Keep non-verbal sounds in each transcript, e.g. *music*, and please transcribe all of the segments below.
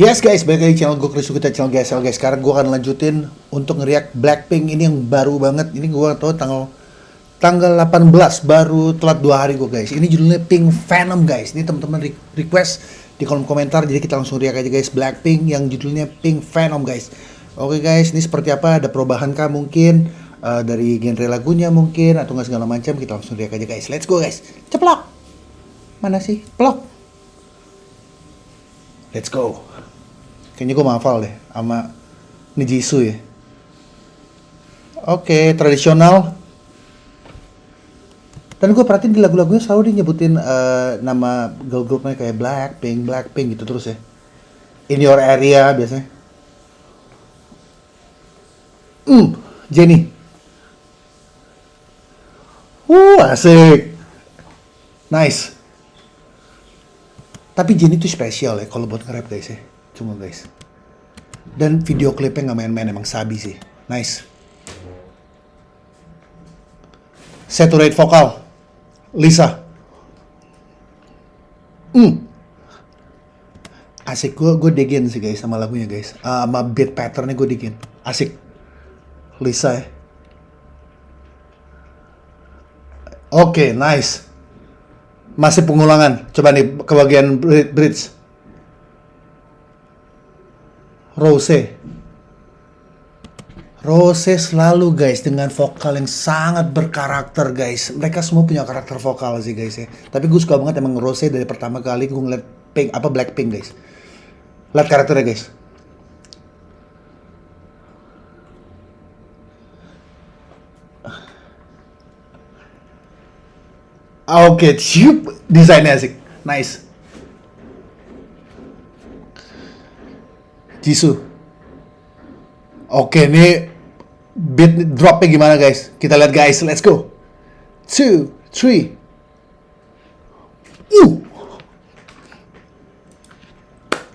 Yes guys, balik lagi channel gue Chris kita channel GSL guys. Sekarang gue akan lanjutin untuk ngeriak Blackpink ini yang baru banget. Ini gue tau tanggal tanggal 18 baru telat dua hari gue guys. Ini judulnya Pink Venom guys. Ini teman-teman re- request di kolom komentar jadi kita langsung riak aja guys Blackpink yang judulnya Pink Venom guys. Oke guys, ini seperti apa? Ada perubahan kah mungkin Eh, dari genre lagunya mungkin atau nggak segala macam kita langsung riak aja guys. Let's go guys. Ceplok. Mana sih? Plok. Let's go. Kayaknya gue hafal deh sama Nijisu ya. Oke, tradisional. Dan gue perhatiin di lagu-lagunya selalu dia nyebutin eh, nama girl groupnya kayak Blackpink, Blackpink gitu terus ya. In your area biasanya. Hmm, Jenny. Uh, asik. Nice. Tapi Jenny tuh spesial ya kalau buat nge-rap guys ya. Cuma guys. Dan video klipnya nggak main-main emang sabi sih. Nice. Saturate vokal. Lisa. Hmm. Asik gue gue digin sih guys sama lagunya guys. Ah, sama beat patternnya gue digin. Asik. Lisa ya. Oke, nice. Masih pengulangan. Coba nih ke bagian bri- bridge. Rose. Rose selalu guys dengan vokal yang sangat berkarakter guys. Mereka semua punya karakter vokal sih guys ya. Tapi gue suka banget emang Rose dari pertama kali gue ngeliat Pink apa Blackpink guys. Lihat karakternya guys. Ah, Oke, ciup desainnya asik. Nice. Jisoo. Oke, ini beat dropnya gimana guys? Kita lihat guys, let's go. Two, three. Uh.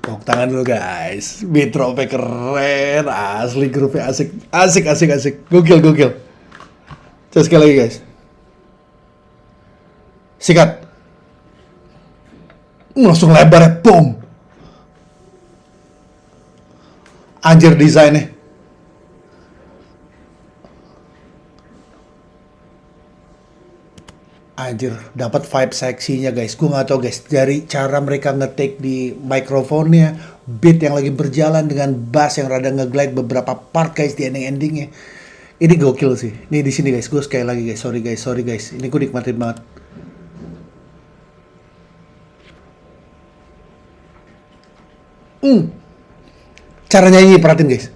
Tepuk tangan dulu guys. Beat dropnya keren, asli grupnya asik, asik, asik, asik. Gokil, gokil. Coba sekali lagi guys. Sikat. Uh, langsung lebar ya, boom. Anjir desainnya. Anjir, dapat vibe seksinya guys. Gue nggak tahu guys, dari cara mereka ngetik di mikrofonnya, beat yang lagi berjalan dengan bass yang rada ngeglide beberapa part guys di ending-endingnya. Ini gokil sih. Ini di sini guys, gue sekali lagi guys, sorry guys, sorry guys. Ini gue nikmatin banget. Hmm. Cara nyanyi perhatiin guys.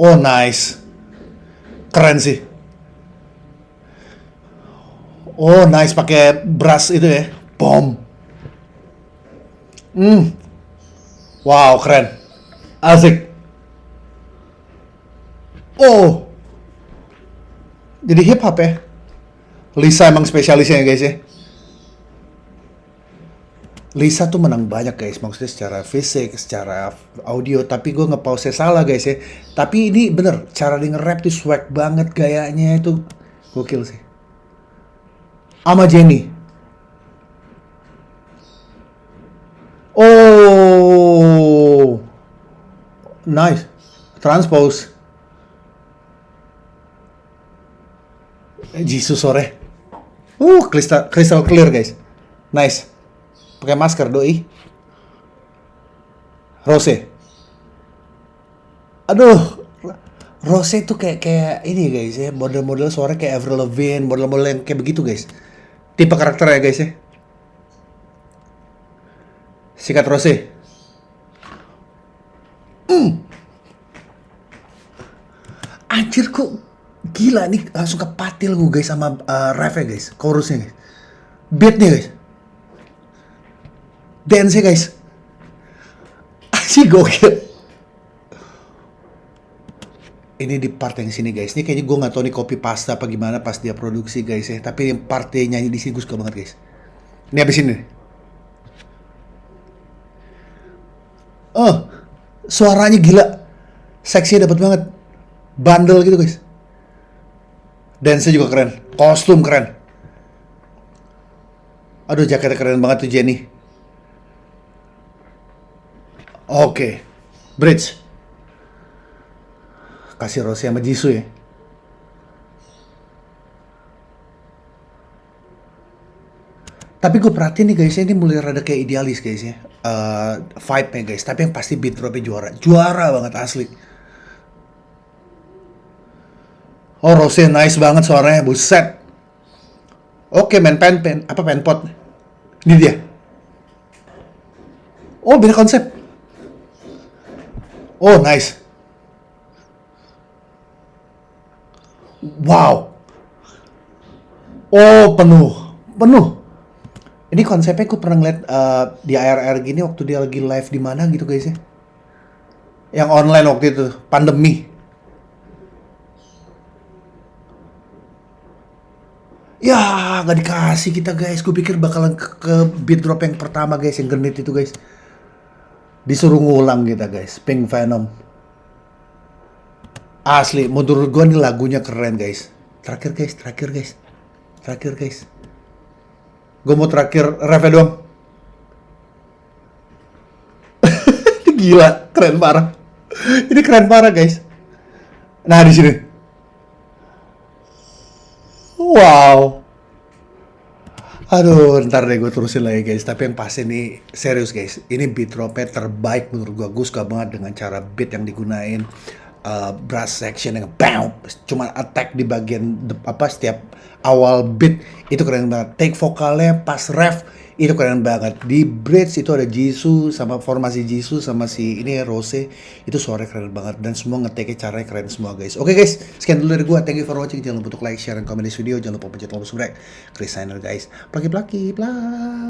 Oh nice. Keren sih. Oh nice pakai brass itu ya. Bom. Hmm. Wow keren. Asik. Oh. Jadi hip hop ya. Lisa emang spesialisnya ya guys ya. Lisa tuh menang banyak guys, maksudnya secara fisik, secara audio, tapi gue nge-pause salah guys ya. Tapi ini bener, cara dia nge-rap tuh swag banget gayanya itu gokil sih. Ama Jenny. Oh, nice, transpose. Jisoo sore. Uh, crystal, crystal clear guys. Nice. Pakai masker doi. Rose. Aduh. Rose itu kayak kayak ini guys ya, model-model suara kayak Avril Lavigne, model-model yang kayak begitu guys. Tipe karakternya guys ya. Sikat Rose. Hmm. Anjir kok gila nih langsung kepatil gue guys sama uh, refnya guys, chorusnya guys. Beatnya guys dance guys. Asik gokil. Ini di part yang sini guys. Ini kayaknya gue nggak tahu nih copy pasta apa gimana pas dia produksi guys ya. Tapi yang part dia nyanyi di sini gue suka banget guys. Ini habis ini. Oh suaranya gila. Seksinya dapat banget. Bandel gitu guys. Dance juga keren. Kostum keren. Aduh jaketnya keren banget tuh Jenny Oke. Bridge. Kasih Rose sama Jisoo ya. Tapi gue perhatiin nih guys, ini mulai rada kayak idealis guys ya. Eh, vibe-nya guys, tapi yang pasti beat drop-nya juara. Juara banget asli. Oh, Rose nice banget suaranya, buset. Oke, main pen pen apa pen pot. Ini dia. Oh, beda konsep. Oh, nice. Wow. Oh, penuh. Penuh. Ini konsepnya gue pernah ngeliat eh, di ARR gini waktu dia lagi live di mana gitu guys ya. Yang online waktu itu, pandemi. Ya, nggak dikasih kita guys. Gue pikir bakalan ke, ke beat drop yang pertama guys, yang genit itu guys. Disuruh ngulang kita guys, Pink Venom. Asli, menurut gue nih lagunya keren guys. Terakhir guys, terakhir guys. Terakhir guys. Gue mau terakhir refnya doang. *laughs* Gila, keren parah. Ini keren parah guys. Nah di sini. Wow. Aduh, ntar deh gue terusin lagi guys. Tapi yang pasti ini serius guys. Ini beat dropnya terbaik menurut gue. Gue suka banget dengan cara beat yang digunain. Uh, brass section yang bam, cuma attack di bagian apa setiap awal beat itu keren banget. Take vokalnya pas ref itu keren banget. Di bridge itu ada Jisoo sama formasi Jisoo sama si ini Rose itu suaranya keren banget dan semua ngeteknya caranya keren semua guys. Oke guys, sekian dulu dari gua. Thank you for watching. Jangan lupa untuk like, share, dan komen di video. Jangan lupa pencet tombol subscribe. Chris Signer guys. Plaki plaki plak.